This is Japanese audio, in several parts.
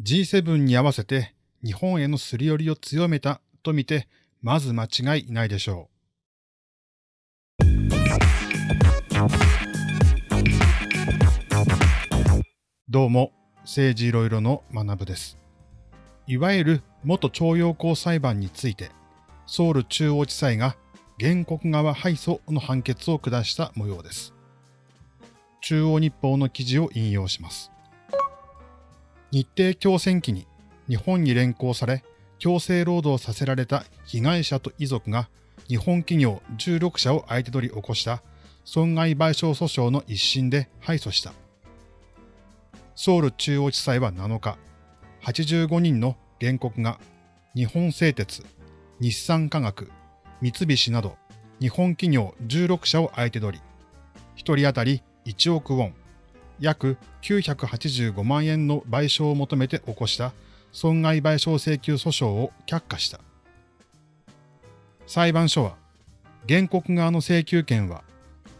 G7 に合わせて日本へのすり寄りを強めたとみて、まず間違いないでしょう。どうも、政治いろいろの学部です。いわゆる元徴用工裁判について、ソウル中央地裁が原告側敗訴の判決を下した模様です。中央日報の記事を引用します。日程強戦期に日本に連行され、強制労働させられた被害者と遺族が日本企業16社を相手取り起こした損害賠償訴訟の一審で敗訴した。ソウル中央地裁は7日、85人の原告が日本製鉄、日産化学、三菱など日本企業16社を相手取り、1人当たり1億ウォン、約985万円の賠償を求めて起こした損害賠償請求訴訟を却下した。裁判所は、原告側の請求権は、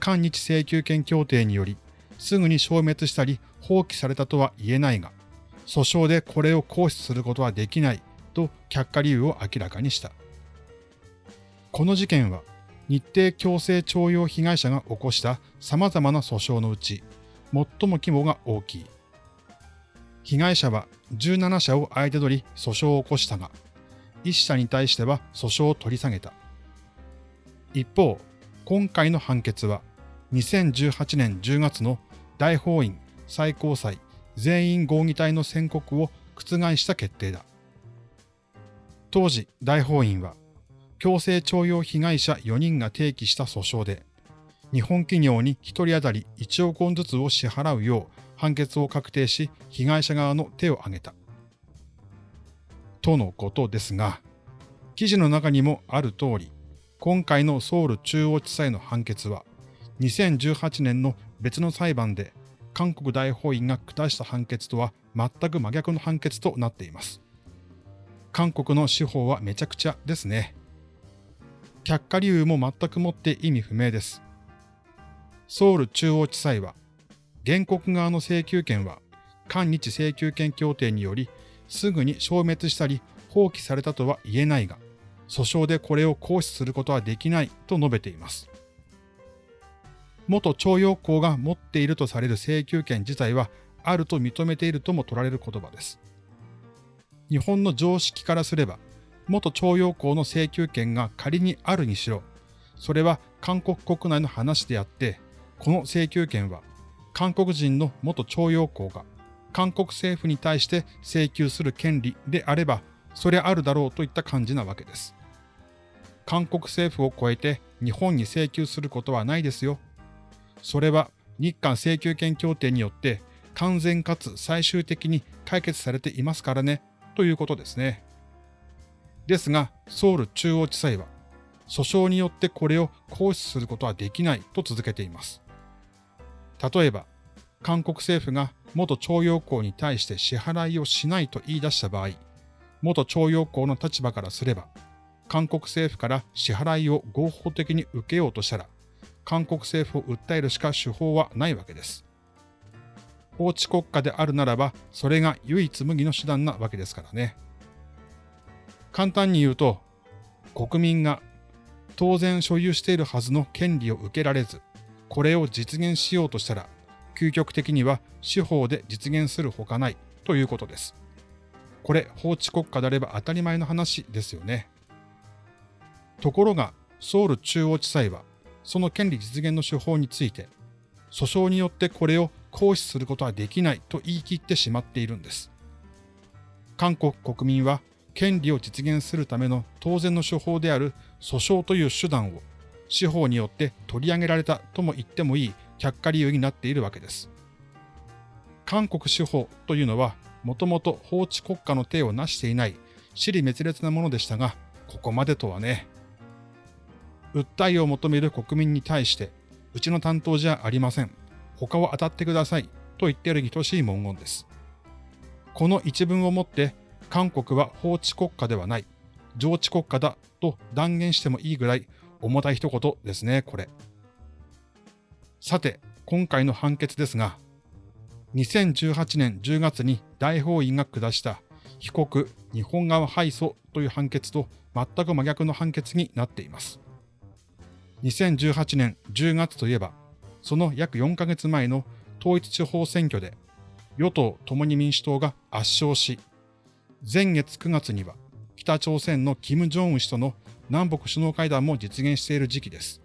韓日請求権協定により、すぐに消滅したり放棄されたとは言えないが、訴訟でこれを行使することはできないと却下理由を明らかにした。この事件は、日程強制徴用被害者が起こした様々な訴訟のうち、最も規模が大きい。被害者は17社を相手取り訴訟を起こしたが、1社に対しては訴訟を取り下げた。一方、今回の判決は2018年10月の大法院最高裁全員合議体の宣告を覆した決定だ。当時、大法院は強制徴用被害者4人が提起した訴訟で、日本企業に1人当たり1億ウォンずつを支払うよう判決を確定し、被害者側の手を挙げた。とのことですが、記事の中にもある通り、今回のソウル中央地裁の判決は、2018年の別の裁判で韓国大法院が下した判決とは全く真逆の判決となっています。韓国の司法はめちゃくちゃですね。却下理由も全くもって意味不明です。ソウル中央地裁は、原告側の請求権は、韓日請求権協定により、すぐに消滅したり放棄されたとは言えないが、訴訟でこれを行使することはできないと述べています。元徴用工が持っているとされる請求権自体はあると認めているとも取られる言葉です。日本の常識からすれば、元徴用工の請求権が仮にあるにしろ、それは韓国国内の話であって、この請求権は韓国人の元徴用工が韓国政府に対して請求する権利であれば、そりゃあるだろうといった感じなわけです。韓国政府を超えて日本に請求することはないですよ。それは日韓請求権協定によって完全かつ最終的に解決されていますからね、ということですね。ですが、ソウル中央地裁は、訴訟によってこれを行使することはできないと続けています。例えば、韓国政府が元徴用工に対して支払いをしないと言い出した場合、元徴用工の立場からすれば、韓国政府から支払いを合法的に受けようとしたら、韓国政府を訴えるしか手法はないわけです。法治国家であるならば、それが唯一無二の手段なわけですからね。簡単に言うと、国民が当然所有しているはずの権利を受けられず、これを実現しようとしたら、究極的には司法で実現するほかないということです。これ、法治国家であれば当たり前の話ですよね。ところが、ソウル中央地裁は、その権利実現の手法について、訴訟によってこれを行使することはできないと言い切ってしまっているんです。韓国国民は権利を実現するための当然の手法である訴訟という手段を司法によって取り上げられたとも言ってもいい却下理由になっているわけです。韓国司法というのはもともと法治国家の体を成していない私利滅裂なものでしたが、ここまでとはね。訴えを求める国民に対して、うちの担当じゃありません。他を当たってくださいと言っているに等しい文言です。この一文をもって韓国は法治国家ではない、上治国家だと断言してもいいぐらい重たい一言ですね、これ。さて、今回の判決ですが、2018年10月に大法院が下した被告日本側敗訴という判決と全く真逆の判決になっています。2018年10月といえば、その約4ヶ月前の統一地方選挙で与党共に民主党が圧勝し、前月9月には北朝鮮の金正恩氏との南北首脳会談も実現している時期です。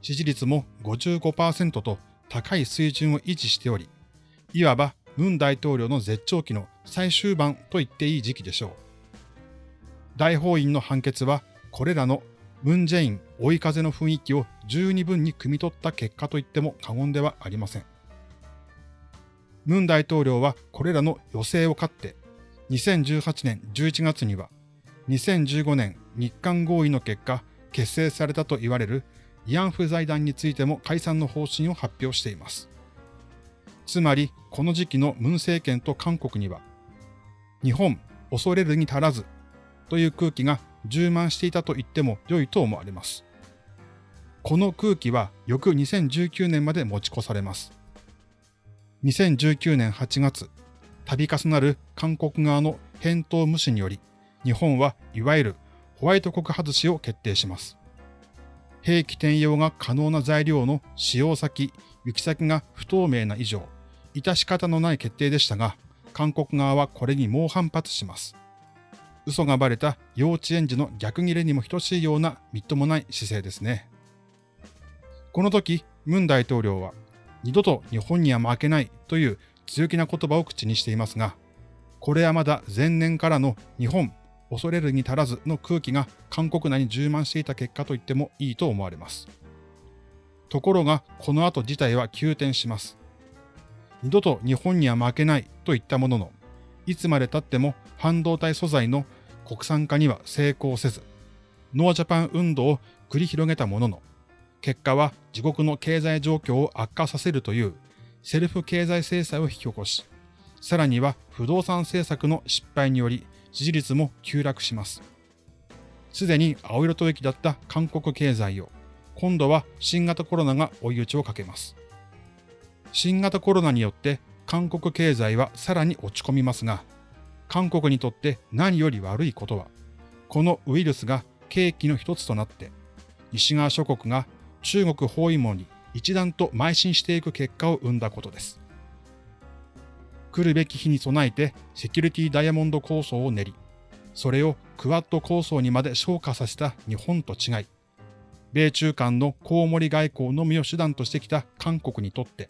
支持率も55%と高い水準を維持しており、いわば文大統領の絶頂期の最終盤と言っていい時期でしょう。大法院の判決は、これらのムン・ジェイン追い風の雰囲気を十二分に汲み取った結果と言っても過言ではありません。ムン大統領はこれらの予定を勝って、2018年11月には、2015年日韓合意の結果、結成されたと言われる慰安婦財団についても解散の方針を発表しています。つまり、この時期のムン政権と韓国には、日本、恐れるに足らずという空気が充満していたと言っても良いと思われます。この空気は翌2019年まで持ち越されます。2019年8月、度重なる韓国側の返答無視により、日本はいわゆるホワイト国外しを決定します。兵器転用が可能な材料の使用先、行き先が不透明な以上、致し方のない決定でしたが、韓国側はこれに猛反発します。嘘がばれた幼稚園児の逆切れにも等しいようなみっともない姿勢ですね。この時、ムン大統領は、二度と日本には負けないという強気な言葉を口にしていますが、これはまだ前年からの日本恐れるに足らずの空気が韓国内に充満していた結果と言ってもいいと思われます。ところが、この後事態は急転します。二度と日本には負けないと言ったものの、いつまで経っても半導体素材の国産化には成功せず、ノージャパン運動を繰り広げたものの、結果は自国の経済状況を悪化させるというセルフ経済制裁を引き起こし、さらには不動産政策の失敗により支持率も急落します。すでに青色吐息だった韓国経済を、今度は新型コロナが追い打ちをかけます。新型コロナによって韓国経済はさらに落ち込みますが、韓国にとって何より悪いことは、このウイルスが契機の一つとなって、西側諸国が中国包囲網に一段と邁進していく結果を生んだことです。来るべき日に備えてセキュリティダイヤモンド構想を練り、それをクワッド構想にまで昇華させた日本と違い、米中間のコウモリ外交のみを手段としてきた韓国にとって、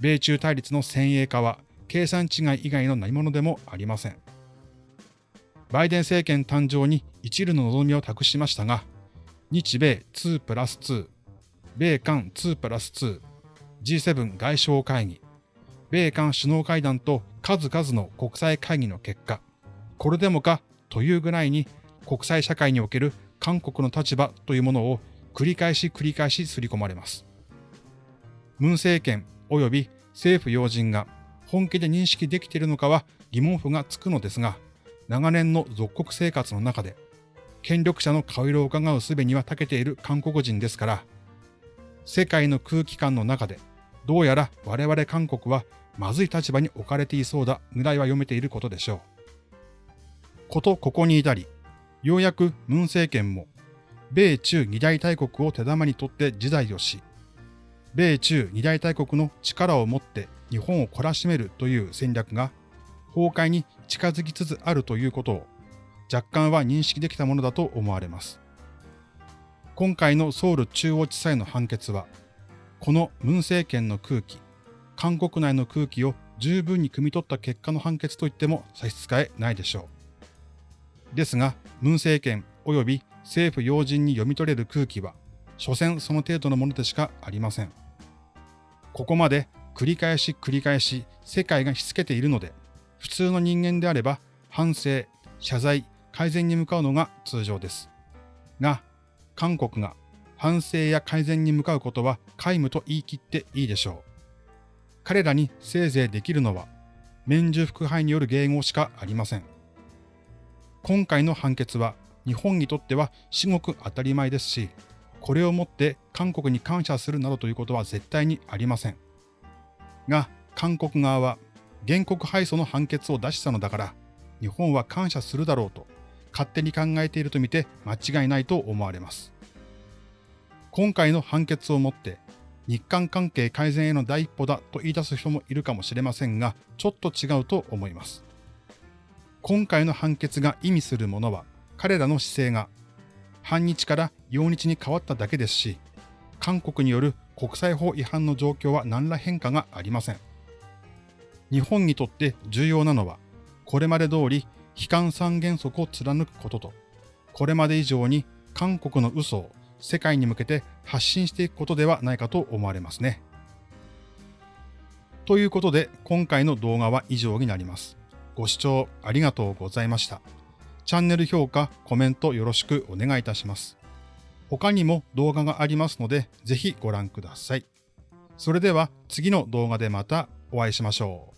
米中対立の先鋭化は計算違い以外の何者でもありません。バイデン政権誕生に一縷の望みを託しましたが、日米2プラス2、米韓2プラス2、G7 外相会議、米韓首脳会談と数々の国際会議の結果、これでもかというぐらいに国際社会における韓国の立場というものを繰り返し繰り返し刷り込まれます。ムン政権及び政府要人が本気で認識できているのかは疑問符がつくのですが、長年の属国生活の中で、権力者の顔色を伺う術には長けている韓国人ですから、世界の空気感の中で、どうやら我々韓国はまずい立場に置かれていそうだぐらいは読めていることでしょう。ことここに至り、ようやくムン政権も、米中二大大国を手玉に取って自在をし、米中二大大国の力を持って日本を懲らしめるという戦略が崩壊に近づきつつあるということを若干は認識できたものだと思われます。今回のソウル中央地裁の判決は、このムン政権の空気、韓国内の空気を十分に汲み取った結果の判決といっても差し支えないでしょう。ですが、ムン政権及び政府要人に読み取れる空気は、所詮その程度のものでしかありません。ここまで繰り返し繰り返し世界がしつけているので、普通の人間であれば反省、謝罪、改善に向かうのが通常です。が、韓国が反省や改善に向かうことは皆無と言い切っていいでしょう。彼らにせいぜいできるのは、免除副配による迎合しかありません。今回の判決は日本にとっては至極当たり前ですし、これをもって韓国に感謝するなどということは絶対にありません。が、韓国側は原告敗訴の判決を出したのだから、日本は感謝するだろうと、勝手に考えているとみて間違いないと思われます。今回の判決をもって、日韓関係改善への第一歩だと言い出す人もいるかもしれませんが、ちょっと違うと思います。今回の判決が意味するものは、彼らの姿勢が、反日から陽日に変わっただけですし、韓国による国際法違反の状況は何ら変化がありません。日本にとって重要なのは、これまで通り悲観三原則を貫くことと、これまで以上に韓国の嘘を世界に向けて発信していくことではないかと思われますね。ということで、今回の動画は以上になります。ご視聴ありがとうございました。チャンネル評価、コメントよろしくお願いいたします。他にも動画がありますので、ぜひご覧ください。それでは次の動画でまたお会いしましょう。